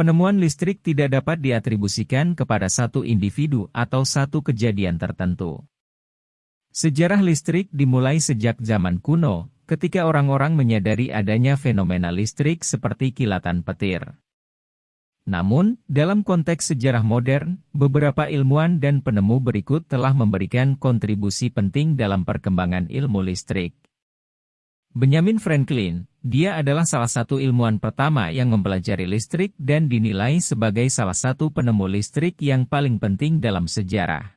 Penemuan listrik tidak dapat diatribusikan kepada satu individu atau satu kejadian tertentu. Sejarah listrik dimulai sejak zaman kuno, ketika orang-orang menyadari adanya fenomena listrik seperti kilatan petir. Namun, dalam konteks sejarah modern, beberapa ilmuwan dan penemu berikut telah memberikan kontribusi penting dalam perkembangan ilmu listrik. Benjamin Franklin, dia adalah salah satu ilmuwan pertama yang mempelajari listrik dan dinilai sebagai salah satu penemu listrik yang paling penting dalam sejarah.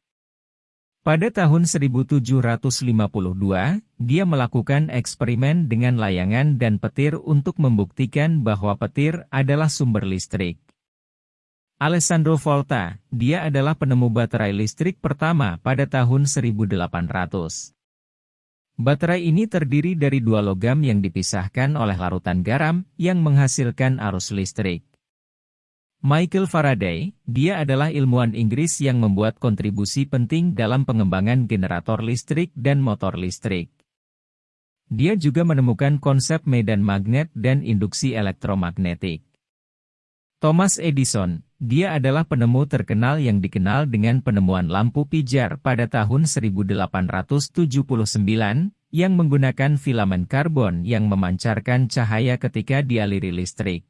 Pada tahun 1752, dia melakukan eksperimen dengan layangan dan petir untuk membuktikan bahwa petir adalah sumber listrik. Alessandro Volta, dia adalah penemu baterai listrik pertama pada tahun 1800. Baterai ini terdiri dari dua logam yang dipisahkan oleh larutan garam yang menghasilkan arus listrik. Michael Faraday, dia adalah ilmuwan Inggris yang membuat kontribusi penting dalam pengembangan generator listrik dan motor listrik. Dia juga menemukan konsep medan magnet dan induksi elektromagnetik. Thomas Edison, dia adalah penemu terkenal yang dikenal dengan penemuan lampu pijar pada tahun 1879, yang menggunakan filamen karbon yang memancarkan cahaya ketika dialiri listrik.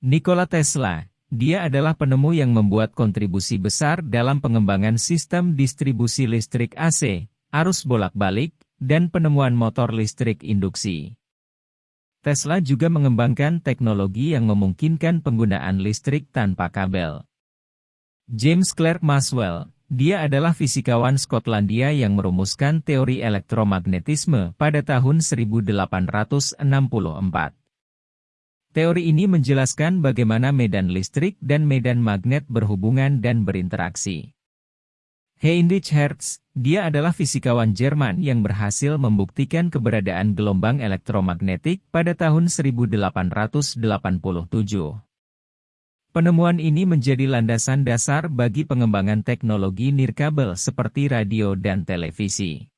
Nikola Tesla, dia adalah penemu yang membuat kontribusi besar dalam pengembangan sistem distribusi listrik AC, arus bolak-balik, dan penemuan motor listrik induksi. Tesla juga mengembangkan teknologi yang memungkinkan penggunaan listrik tanpa kabel. James Clerk Maxwell, dia adalah fisikawan Skotlandia yang merumuskan teori elektromagnetisme pada tahun 1864. Teori ini menjelaskan bagaimana medan listrik dan medan magnet berhubungan dan berinteraksi. Heinrich Hertz, dia adalah fisikawan Jerman yang berhasil membuktikan keberadaan gelombang elektromagnetik pada tahun 1887. Penemuan ini menjadi landasan dasar bagi pengembangan teknologi nirkabel seperti radio dan televisi.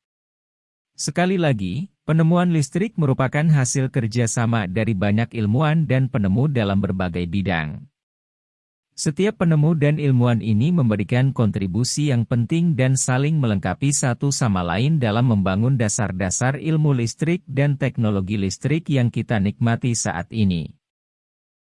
Sekali lagi, penemuan listrik merupakan hasil kerjasama dari banyak ilmuwan dan penemu dalam berbagai bidang. Setiap penemu dan ilmuwan ini memberikan kontribusi yang penting dan saling melengkapi satu sama lain dalam membangun dasar-dasar ilmu listrik dan teknologi listrik yang kita nikmati saat ini.